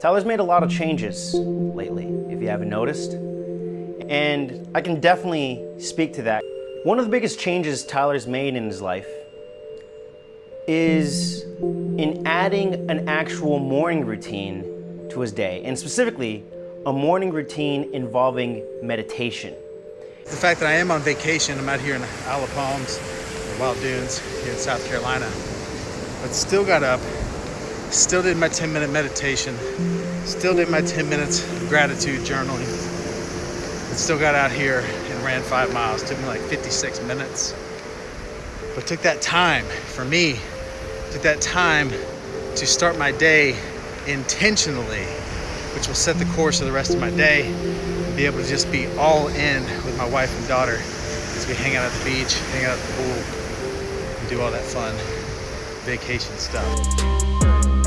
Tyler's made a lot of changes lately, if you haven't noticed. And I can definitely speak to that. One of the biggest changes Tyler's made in his life is in adding an actual morning routine to his day, and specifically, a morning routine involving meditation. The fact that I am on vacation, I'm out here in Isle of Palms, Wild Dunes, here in South Carolina, but still got up, still did my 10 minute meditation, still did my 10 minutes gratitude journaling, but still got out here and ran five miles. Took me like 56 minutes. But took that time for me, took that time to start my day intentionally, which will set the course of the rest of my day and be able to just be all in with my wife and daughter as we hang out at the beach, hang out at the pool, and do all that fun vacation stuff.